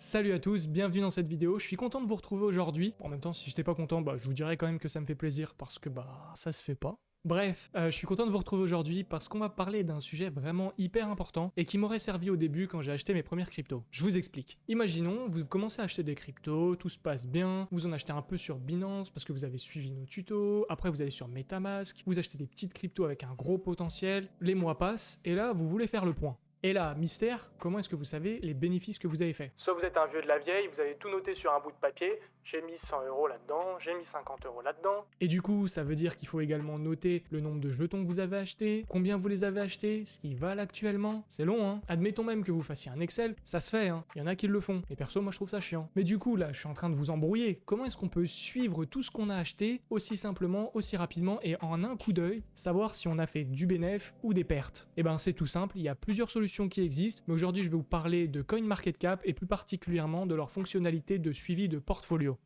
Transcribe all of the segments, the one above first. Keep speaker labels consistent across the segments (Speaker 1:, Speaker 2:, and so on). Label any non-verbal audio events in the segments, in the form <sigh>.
Speaker 1: Salut à tous, bienvenue dans cette vidéo, je suis content de vous retrouver aujourd'hui. En même temps, si j'étais pas content, bah, je vous dirais quand même que ça me fait plaisir, parce que bah, ça se fait pas. Bref, euh, je suis content de vous retrouver aujourd'hui parce qu'on va parler d'un sujet vraiment hyper important et qui m'aurait servi au début quand j'ai acheté mes premières cryptos. Je vous explique. Imaginons, vous commencez à acheter des cryptos, tout se passe bien, vous en achetez un peu sur Binance parce que vous avez suivi nos tutos, après vous allez sur Metamask, vous achetez des petites cryptos avec un gros potentiel, les mois passent et là vous voulez faire le point. Et là, mystère, comment est-ce que vous savez les bénéfices que vous avez fait Soit vous êtes un vieux de la vieille, vous avez tout noté sur un bout de papier, j'ai mis 100 euros là-dedans, j'ai mis 50 euros là-dedans. Et du coup, ça veut dire qu'il faut également noter le nombre de jetons que vous avez achetés, combien vous les avez achetés, ce qu'ils valent actuellement. C'est long, hein? Admettons même que vous fassiez un Excel, ça se fait, hein Il y en a qui le font. Et perso, moi je trouve ça chiant. Mais du coup, là, je suis en train de vous embrouiller. Comment est-ce qu'on peut suivre tout ce qu'on a acheté aussi simplement, aussi rapidement et en un coup d'œil, savoir si on a fait du bénéf ou des pertes? Eh ben, c'est tout simple, il y a plusieurs solutions qui existent, mais aujourd'hui je vais vous parler de CoinMarketCap et plus particulièrement de leur fonctionnalité de suivi de portfolio.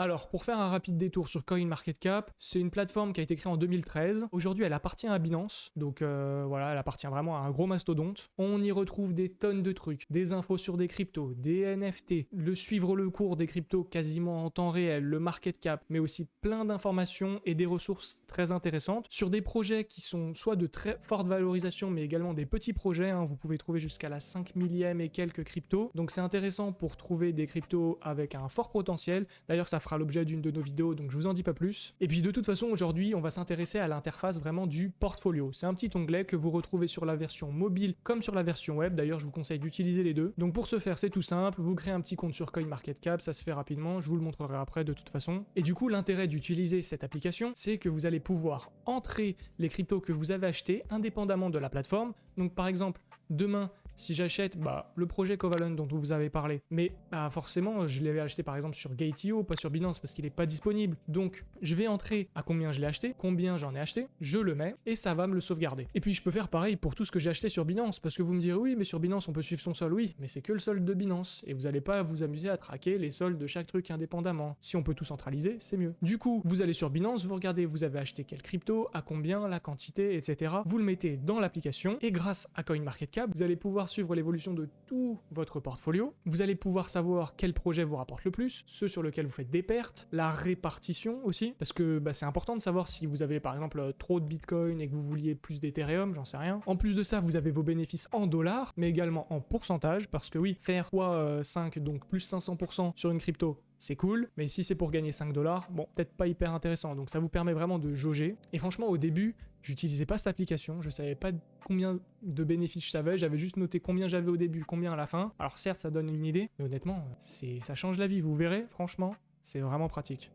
Speaker 1: Alors, pour faire un rapide détour sur CoinMarketCap, c'est une plateforme qui a été créée en 2013. Aujourd'hui, elle appartient à Binance, donc euh, voilà, elle appartient vraiment à un gros mastodonte. On y retrouve des tonnes de trucs, des infos sur des cryptos, des NFT, le suivre le cours des cryptos quasiment en temps réel, le market cap, mais aussi plein d'informations et des ressources très intéressantes sur des projets qui sont soit de très forte valorisation, mais également des petits projets. Hein. Vous pouvez trouver jusqu'à la 5 millième et quelques cryptos. Donc c'est intéressant pour trouver des cryptos avec un fort potentiel. D'ailleurs, ça l'objet d'une de nos vidéos, donc je vous en dis pas plus. Et puis de toute façon, aujourd'hui, on va s'intéresser à l'interface vraiment du portfolio. C'est un petit onglet que vous retrouvez sur la version mobile comme sur la version web. D'ailleurs, je vous conseille d'utiliser les deux. Donc pour ce faire, c'est tout simple. Vous créez un petit compte sur CoinMarketCap, ça se fait rapidement. Je vous le montrerai après de toute façon. Et du coup, l'intérêt d'utiliser cette application, c'est que vous allez pouvoir entrer les cryptos que vous avez achetés indépendamment de la plateforme. Donc par exemple, demain, si j'achète bah, le projet Covalent dont vous avez parlé, mais bah, forcément, je l'avais acheté par exemple sur Gate.io, pas sur Binance parce qu'il n'est pas disponible. Donc, je vais entrer à combien je l'ai acheté, combien j'en ai acheté, je le mets et ça va me le sauvegarder. Et puis, je peux faire pareil pour tout ce que j'ai acheté sur Binance parce que vous me direz oui, mais sur Binance, on peut suivre son solde. Oui, mais c'est que le solde de Binance et vous n'allez pas vous amuser à traquer les soldes de chaque truc indépendamment. Si on peut tout centraliser, c'est mieux. Du coup, vous allez sur Binance, vous regardez vous avez acheté quel crypto, à combien, la quantité, etc. Vous le mettez dans l'application et grâce à CoinMarketCap, vous allez pouvoir suivre l'évolution de tout votre portfolio. Vous allez pouvoir savoir quel projet vous rapporte le plus, ceux sur lesquels vous faites des pertes, la répartition aussi, parce que bah, c'est important de savoir si vous avez par exemple trop de Bitcoin et que vous vouliez plus d'Ethereum, j'en sais rien. En plus de ça, vous avez vos bénéfices en dollars, mais également en pourcentage, parce que oui, faire x 5, euh, donc plus 500% sur une crypto, c'est cool, mais si c'est pour gagner 5 dollars, bon, peut-être pas hyper intéressant. Donc ça vous permet vraiment de jauger. Et franchement, au début, j'utilisais pas cette application, je savais pas combien de bénéfices je savais, j'avais juste noté combien j'avais au début, combien à la fin. Alors certes, ça donne une idée, mais honnêtement, ça change la vie, vous verrez, franchement, c'est vraiment pratique.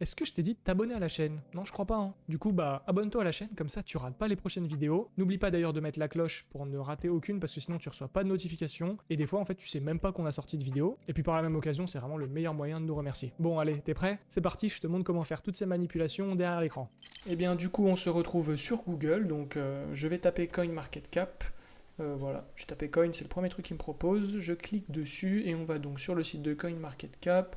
Speaker 1: Est-ce que je t'ai dit de t'abonner à la chaîne? Non, je crois pas. Hein. Du coup, bah, abonne-toi à la chaîne, comme ça tu rates pas les prochaines vidéos. N'oublie pas d'ailleurs de mettre la cloche pour ne rater aucune, parce que sinon tu reçois pas de notification. Et des fois, en fait, tu sais même pas qu'on a sorti de vidéo. Et puis par la même occasion, c'est vraiment le meilleur moyen de nous remercier. Bon, allez, t'es prêt? C'est parti, je te montre comment faire toutes ces manipulations derrière l'écran. Et eh bien, du coup, on se retrouve sur Google, donc euh, je vais taper CoinMarketCap. Euh, voilà, j'ai tapé Coin, c'est le premier truc qu'il me propose. Je clique dessus et on va donc sur le site de CoinMarketCap.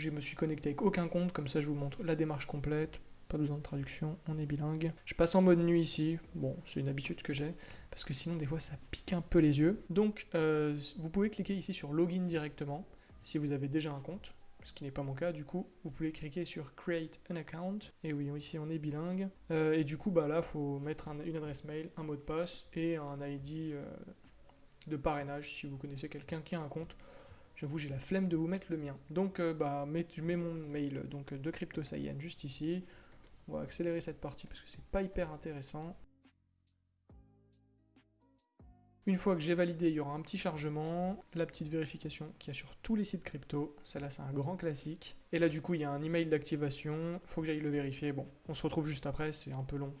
Speaker 1: Je me suis connecté avec aucun compte, comme ça je vous montre la démarche complète, pas besoin de traduction, on est bilingue. Je passe en mode nuit ici, bon c'est une habitude que j'ai, parce que sinon des fois ça pique un peu les yeux. Donc euh, vous pouvez cliquer ici sur login directement, si vous avez déjà un compte, ce qui n'est pas mon cas du coup. Vous pouvez cliquer sur create an account, et oui ici on est bilingue. Euh, et du coup bah là il faut mettre une adresse mail, un mot de passe et un ID euh, de parrainage si vous connaissez quelqu'un qui a un compte. J'avoue, j'ai la flemme de vous mettre le mien. Donc, euh, bah, je mets mon mail donc, de CryptoSaiyan juste ici. On va accélérer cette partie parce que c'est pas hyper intéressant. Une fois que j'ai validé, il y aura un petit chargement, la petite vérification qu'il y a sur tous les sites crypto. Celle-là, c'est un grand classique. Et là, du coup, il y a un email d'activation. Faut que j'aille le vérifier. Bon, on se retrouve juste après, c'est un peu long.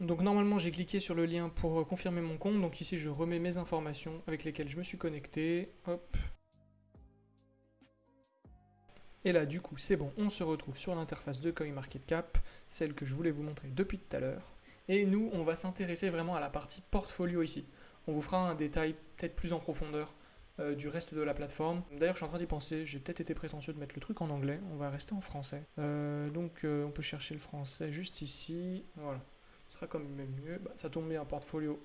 Speaker 1: Donc normalement, j'ai cliqué sur le lien pour confirmer mon compte. Donc ici, je remets mes informations avec lesquelles je me suis connecté. Hop, et là, du coup, c'est bon, on se retrouve sur l'interface de CoinMarketCap, celle que je voulais vous montrer depuis tout à l'heure. Et nous, on va s'intéresser vraiment à la partie portfolio ici. On vous fera un détail peut-être plus en profondeur euh, du reste de la plateforme. D'ailleurs, je suis en train d'y penser, j'ai peut-être été prétentieux de mettre le truc en anglais, on va rester en français. Euh, donc, euh, on peut chercher le français juste ici, voilà. Ce sera quand même mieux. Bah, ça tombe bien, portfolio.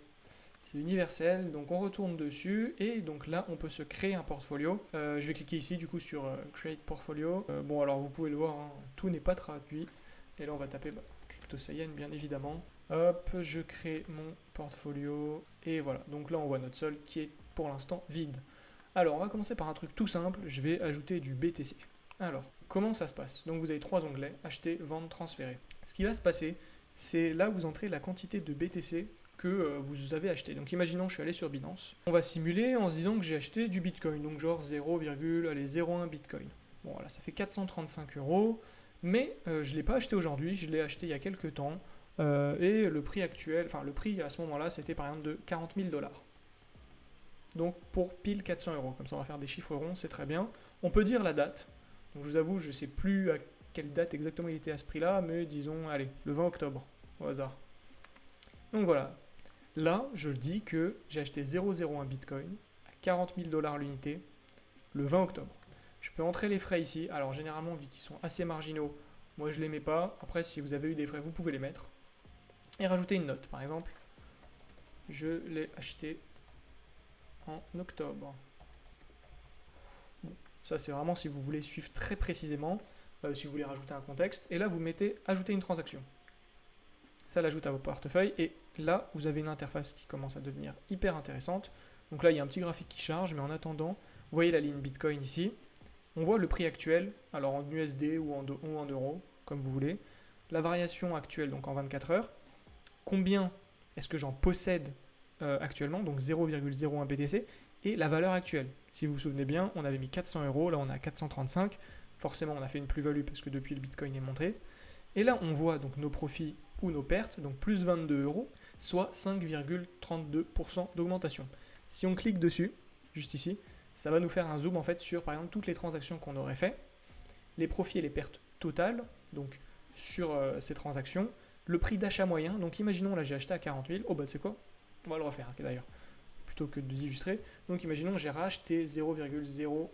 Speaker 1: C'est universel, donc on retourne dessus, et donc là, on peut se créer un portfolio. je vais cliquer ici, du coup, sur Create Portfolio. bon, alors, vous pouvez le voir, hein, tout n'est pas traduit. Et là, on va taper bah, CryptoSayen, bien évidemment. Hop, je crée mon portfolio. Et voilà, donc là, on voit notre solde qui est pour l'instant vide. Alors, on va commencer par un truc tout simple. Je vais ajouter du BTC. Alors, comment ça se passe? Donc, vous avez trois onglets acheter, vendre, transférer. Ce qui va se passer, c'est là vous entrez la quantité de BTC que euh, vous avez acheté. Donc, imaginons je suis allé sur Binance. On va simuler en se disant que j'ai acheté du Bitcoin. Donc, genre 0,01 Bitcoin. Bon, voilà, ça fait 435 euros. Mais euh, je ne l'ai pas acheté aujourd'hui, je l'ai acheté il y a quelques temps. Euh, et le prix actuel, enfin le prix à ce moment-là, c'était par exemple de 40 000 dollars. Donc pour pile 400 euros. Comme ça, on va faire des chiffres ronds, c'est très bien. On peut dire la date. Donc je vous avoue, je ne sais plus à quelle date exactement il était à ce prix-là, mais disons, allez, le 20 octobre, au hasard. Donc voilà. Là, je dis que j'ai acheté 0,01 Bitcoin à 40 000 dollars l'unité le 20 octobre. Je peux entrer les frais ici. Alors généralement, vu qu'ils sont assez marginaux, moi je ne les mets pas. Après, si vous avez eu des frais, vous pouvez les mettre. Et rajouter une note, par exemple. Je l'ai acheté en octobre. ça c'est vraiment si vous voulez suivre très précisément, euh, si vous voulez rajouter un contexte. Et là, vous mettez ajouter une transaction. Ça l'ajoute à vos portefeuilles. Et là, vous avez une interface qui commence à devenir hyper intéressante. Donc là, il y a un petit graphique qui charge, mais en attendant, vous voyez la ligne Bitcoin ici. On voit le prix actuel, alors en USD ou en, euros, comme vous voulez. La variation actuelle, donc en 24 heures. Combien est-ce que j'en possède euh, actuellement, donc 0,01 BTC, et la valeur actuelle? Si vous vous souvenez bien, on avait mis 400 euros, là on a 435. Forcément, on a fait une plus-value parce que depuis le Bitcoin est monté. Et là, on voit donc nos profits ou nos pertes, donc plus 22 euros, soit 5,32% d'augmentation. Si on clique dessus, juste ici, ça va nous faire un zoom en fait sur par exemple toutes les transactions qu'on aurait fait, les profits et les pertes totales, donc sur euh, ces transactions, le prix d'achat moyen, donc imaginons là j'ai acheté à 40 000, oh bah c'est quoi? On va le refaire d'ailleurs, plutôt que de d'illustrer. Donc imaginons j'ai racheté 0,0,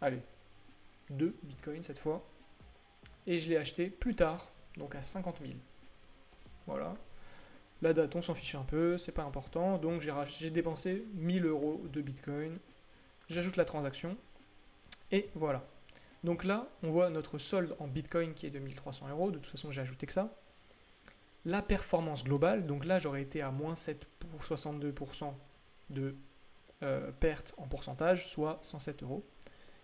Speaker 1: allez, 2 bitcoins cette fois, et je l'ai acheté plus tard, donc à 50 000. Voilà. La date, on s'en fiche un peu, c'est pas important. Donc j'ai dépensé 1000 euros de Bitcoin. J'ajoute la transaction. Et voilà. Donc là, on voit notre solde en Bitcoin qui est de 1300 euros. De toute façon, j'ai ajouté que ça. La performance globale, donc là, j'aurais été à moins 7 pour 62% de euh, perte en pourcentage, soit 107 euros.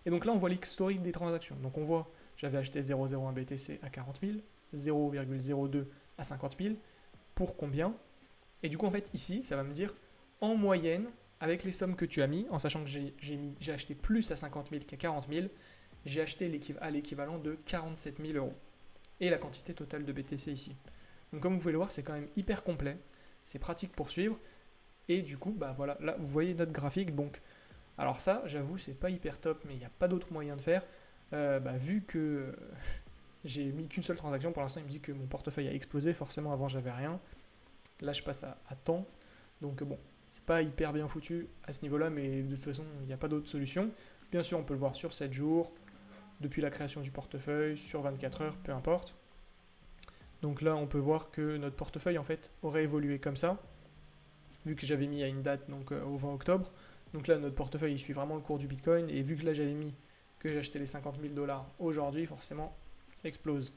Speaker 1: Et donc là, on voit l'historique des transactions. Donc on voit, j'avais acheté 0,01 BTC à 40 000, 0,02 à 50 000, pour combien. Et du coup, en fait, ici, ça va me dire en moyenne, avec les sommes que tu as mis, en sachant que j'ai acheté plus à 50 000 qu'à 40 000, j'ai acheté à l'équivalent de 47 000 euros. Et la quantité totale de BTC ici. Donc comme vous pouvez le voir, c'est quand même hyper complet. C'est pratique pour suivre. Et du coup, bah voilà, là vous voyez notre graphique. Donc, alors ça, j'avoue, c'est pas hyper top, mais il n'y a pas d'autre moyen de faire. Euh, bah, vu que j'ai mis qu'une seule transaction. Pour l'instant, il me dit que mon portefeuille a explosé. Forcément, avant, j'avais rien. Là, je passe à, temps. Donc, bon, c'est pas hyper bien foutu à ce niveau-là, mais de toute façon, il n'y a pas d'autre solution. Bien sûr, on peut le voir sur 7 jours, depuis la création du portefeuille, sur 24 heures, peu importe. Donc là, on peut voir que notre portefeuille, en fait, aurait évolué comme ça, vu que j'avais mis à une date, donc euh, au 20 octobre. Donc là, notre portefeuille, il suit vraiment le cours du Bitcoin, et vu que là, j'avais mis que j'achetais les 50 000 dollars aujourd'hui, forcément, explose.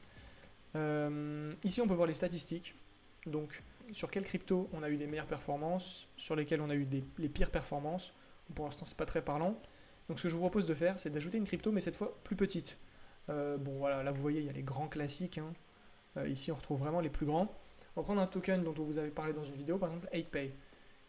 Speaker 1: Euh, ici, on peut voir les statistiques. Donc, sur quelle crypto on a eu les meilleures performances, sur lesquelles on a eu les pires performances. Pour l'instant, c'est pas très parlant. Donc, ce que je vous propose de faire, c'est d'ajouter une crypto, mais cette fois plus petite. Euh, bon, voilà, là, vous voyez, il y a les grands classiques. Hein. Euh, ici, on retrouve vraiment les plus grands. On va prendre un token dont on vous avait parlé dans une vidéo, par exemple 8Pay,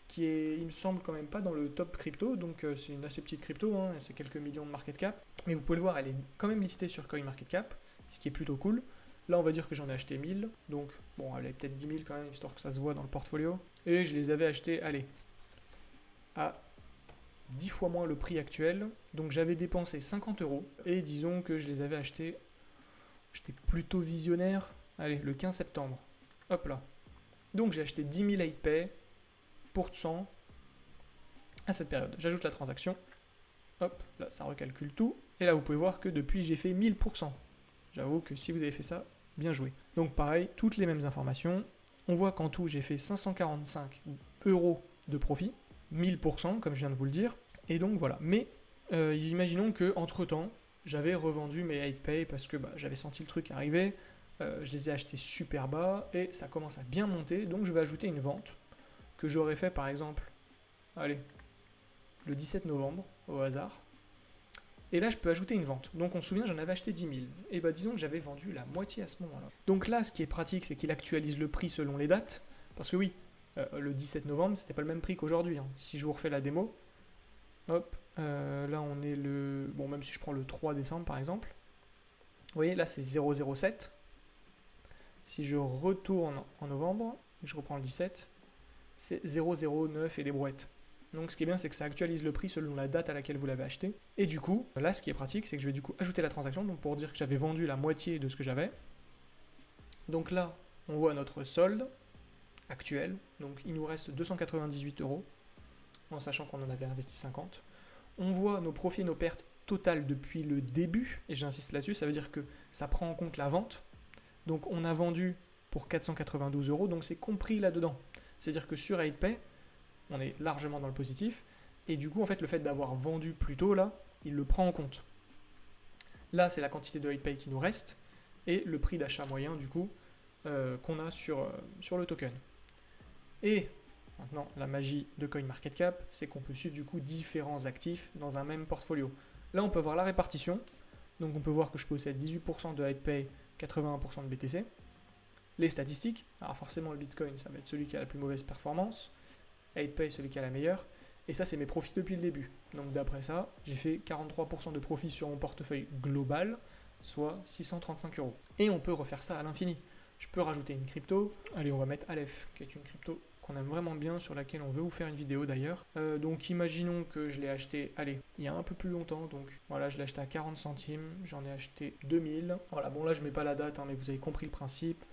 Speaker 1: qui est, il me semble, quand même pas dans le top crypto. Donc, c'est une assez petite crypto, hein, c'est quelques millions de market cap. Mais vous pouvez le voir, elle est quand même listée sur CoinMarketCap ce qui est plutôt cool. Là, on va dire que j'en ai acheté 1000, donc bon, elle est peut-être 10 000 quand même, histoire que ça se voit dans le portfolio. Et je les avais achetés, allez, à 10 fois moins le prix actuel. Donc j'avais dépensé 50 euros, et disons que je les avais achetés, j'étais plutôt visionnaire, allez, le 15 septembre. Hop là. Donc j'ai acheté 10 000 8 pour 100, à cette période. J'ajoute la transaction, hop, là ça recalcule tout, et là vous pouvez voir que depuis j'ai fait 1000%. J'avoue que si vous avez fait ça, bien joué. Donc pareil, toutes les mêmes informations. On voit qu'en tout j'ai fait 545 euros de profit, 1000% comme je viens de vous le dire. Et donc voilà. Mais euh, imaginons que entre temps, j'avais revendu mes 8pay parce que bah, j'avais senti le truc arriver. Euh, je les ai achetés super bas et ça commence à bien monter. Donc je vais ajouter une vente que j'aurais fait par exemple, allez, le 17 novembre au hasard. Et là, je peux ajouter une vente. Donc on se souvient, j'en avais acheté 10 000. Et bah disons que j'avais vendu la moitié à ce moment-là. Donc là, ce qui est pratique, c'est qu'il actualise le prix selon les dates. Parce que oui, euh, le 17 novembre, c'était pas le même prix qu'aujourd'hui. Hein. Si je vous refais la démo, hop, euh, là on est le... Bon, même si je prends le 3 décembre par exemple. Vous voyez, là c'est 007. Si je retourne en novembre, je reprends le 17, c'est 009 et des brouettes. Donc ce qui est bien, c'est que ça actualise le prix selon la date à laquelle vous l'avez acheté. Et du coup, là, ce qui est pratique, c'est que je vais du coup ajouter la transaction, donc pour dire que j'avais vendu la moitié de ce que j'avais. Donc là, on voit notre solde actuel. Donc il nous reste 298 euros, en sachant qu'on en avait investi 50. On voit nos profits et nos pertes totales depuis le début, et j'insiste là-dessus, ça veut dire que ça prend en compte la vente. Donc on a vendu pour 492 euros, donc c'est compris là-dedans. C'est-à-dire que sur 8pay, on est largement dans le positif. Et du coup, en fait, le fait d'avoir vendu plus tôt, là, il le prend en compte. Là, c'est la quantité de pay qui nous reste et le prix d'achat moyen, du coup, euh, qu'on a sur, euh, sur le token. Et maintenant, la magie de CoinMarketCap, c'est qu'on peut suivre du coup différents actifs dans un même portfolio. Là, on peut voir la répartition. Donc, on peut voir que je possède 18% de pay 81% de BTC. Les statistiques, alors forcément le Bitcoin, ça va être celui qui a la plus mauvaise performance. 8Pay celui qui a la meilleure. Et ça, c'est mes profits depuis le début. Donc d'après ça, j'ai fait 43% de profit sur mon portefeuille global, soit 635 euros. Et on peut refaire ça à l'infini. Je peux rajouter une crypto. Allez, on va mettre Aleph, qui est une crypto qu'on aime vraiment bien, sur laquelle on veut vous faire une vidéo d'ailleurs. Euh, donc imaginons que je l'ai acheté, allez, il y a un peu plus longtemps, donc voilà, je l'ai acheté à 40 centimes, j'en ai acheté 2000. Voilà, bon là je mets pas la date, hein, mais vous avez compris le principe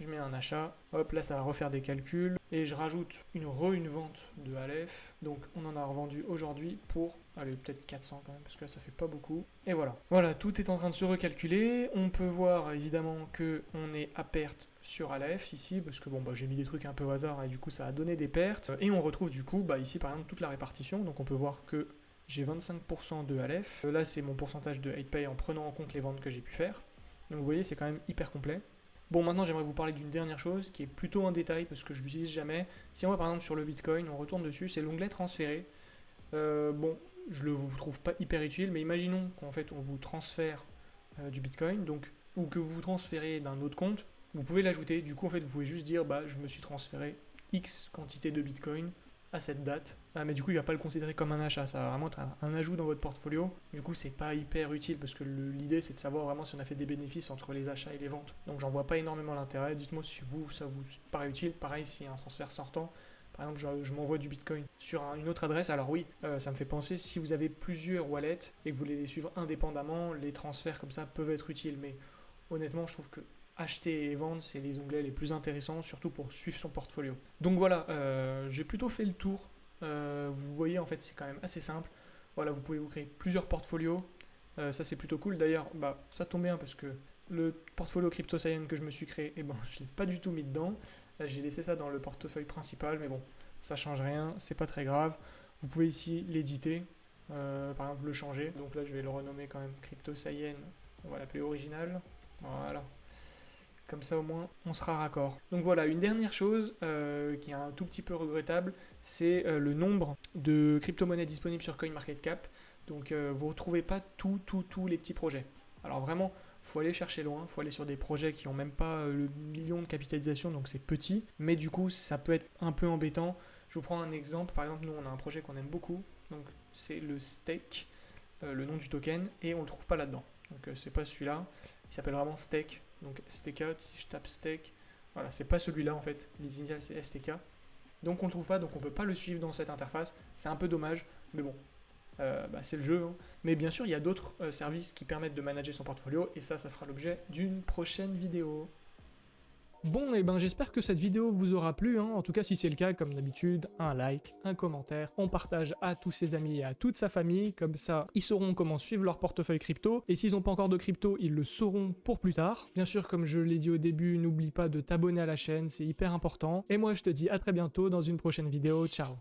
Speaker 1: je mets un achat, hop là ça va refaire des calculs, et je rajoute une re une vente de Aleph, donc on en a revendu aujourd'hui pour, allez peut-être 400 quand même, parce que là ça fait pas beaucoup, et voilà. Voilà, tout est en train de se recalculer, on peut voir évidemment que on est à perte sur Aleph ici, parce que bon bah j'ai mis des trucs un peu au hasard, et du coup ça a donné des pertes, et on retrouve du coup bah ici par exemple toute la répartition, donc on peut voir que j'ai 25% de Aleph, là c'est mon pourcentage de 8pay en prenant en compte les ventes que j'ai pu faire, donc vous voyez c'est quand même hyper complet. Bon, maintenant j'aimerais vous parler d'une dernière chose qui est plutôt un détail parce que je l'utilise jamais. Si on va par exemple sur le Bitcoin, on retourne dessus, c'est l'onglet transférer. Euh, bon, je le vous trouve pas hyper utile, mais imaginons qu'en fait on vous transfère euh, du Bitcoin, donc ou que vous transférez d'un autre compte, vous pouvez l'ajouter. Du coup, en fait, vous pouvez juste dire, bah, je me suis transféré X quantité de Bitcoin à cette date. Ah, mais du coup, il va pas le considérer comme un achat, ça va vraiment être un, ajout dans votre portfolio. Du coup, c'est pas hyper utile parce que l'idée c'est de savoir vraiment si on a fait des bénéfices entre les achats et les ventes. Donc, j'en vois pas énormément l'intérêt. Dites-moi si vous, ça vous paraît utile. Pareil, s'il y a un transfert sortant, par exemple, je, m'envoie du Bitcoin sur une autre adresse. Alors oui, euh, ça me fait penser, si vous avez plusieurs wallets et que vous voulez les suivre indépendamment, les transferts comme ça peuvent être utiles. Mais honnêtement, je trouve que acheter et vendre, c'est les onglets les plus intéressants, surtout pour suivre son portfolio. Donc voilà, euh, j'ai plutôt fait le tour. Euh, vous voyez, en fait, c'est quand même assez simple. Voilà, vous pouvez vous créer plusieurs portfolios. Euh, ça, c'est plutôt cool. D'ailleurs, bah, ça tombe bien parce que le portfolio Crypto que je me suis créé, eh ben, <laughs> je ne l'ai pas du tout mis dedans. j'ai laissé ça dans le portefeuille principal, mais bon, ça change rien, c'est pas très grave. Vous pouvez ici l'éditer, par exemple le changer. Donc là, je vais le renommer quand même Crypto On va l'appeler original. Voilà. Comme ça au moins on sera raccord. Donc voilà, une dernière chose euh, qui est un tout petit peu regrettable, c'est euh, le nombre de crypto-monnaies disponibles sur CoinMarketCap. Donc euh, vous ne retrouvez pas tous tout, tous les petits projets. Alors vraiment, faut aller chercher loin, faut aller sur des projets qui n'ont même pas le million de capitalisation, donc c'est petit. Mais du coup, ça peut être un peu embêtant. Je vous prends un exemple. Par exemple, nous, on a un projet qu'on aime beaucoup. Donc c'est le Stake, le nom du token, et on ne le trouve pas là-dedans. Donc c'est pas celui-là. Il s'appelle vraiment Stake. Donc STK, si je tape Stake, voilà, c'est pas celui-là en fait. Les c'est STK. Donc on ne trouve pas, donc on ne peut pas le suivre dans cette interface. C'est un peu dommage, mais bon, euh, bah, c'est le jeu. Hein. Mais bien sûr, il y a d'autres euh, services qui permettent de manager son portfolio, et ça, ça fera l'objet d'une prochaine vidéo. Bon, et ben j'espère que cette vidéo vous aura plu, hein. en tout cas si c'est le cas, comme d'habitude, un like, un commentaire, on partage à tous ses amis et à toute sa famille, comme ça ils sauront comment suivre leur portefeuille crypto, et s'ils n'ont pas encore de crypto, ils le sauront pour plus tard. Bien sûr, comme je l'ai dit au début, n'oublie pas de t'abonner à la chaîne, c'est hyper important, et moi je te dis à très bientôt dans une prochaine vidéo, ciao